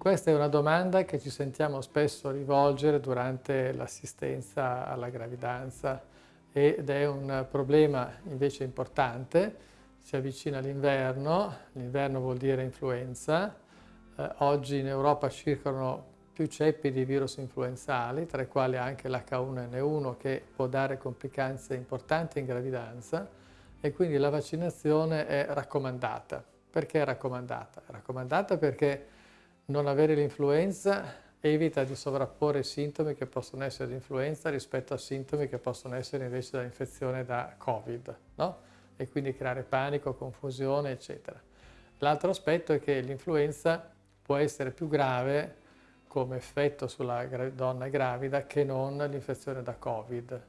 Questa è una domanda che ci sentiamo spesso rivolgere durante l'assistenza alla gravidanza ed è un problema invece importante. Si avvicina l'inverno, l'inverno vuol dire influenza. Eh, oggi in Europa circolano più ceppi di virus influenzali, tra i quali anche l'H1N1 che può dare complicanze importanti in gravidanza e quindi la vaccinazione è raccomandata. Perché è raccomandata? È raccomandata perché non avere l'influenza evita di sovrapporre sintomi che possono essere di influenza rispetto a sintomi che possono essere invece da infezione da Covid, no? E quindi creare panico, confusione, eccetera. L'altro aspetto è che l'influenza può essere più grave come effetto sulla donna gravida che non l'infezione da Covid.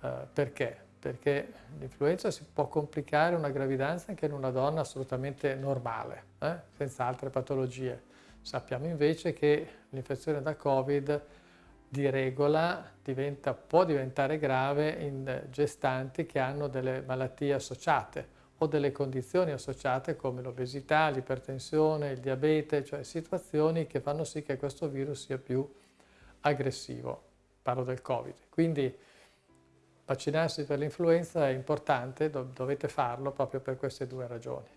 Uh, perché? Perché l'influenza si può complicare una gravidanza anche in una donna assolutamente normale, eh? senza altre patologie Sappiamo invece che l'infezione da Covid di regola diventa, può diventare grave in gestanti che hanno delle malattie associate o delle condizioni associate come l'obesità, l'ipertensione, il diabete, cioè situazioni che fanno sì che questo virus sia più aggressivo. Parlo del Covid. Quindi vaccinarsi per l'influenza è importante, dovete farlo proprio per queste due ragioni.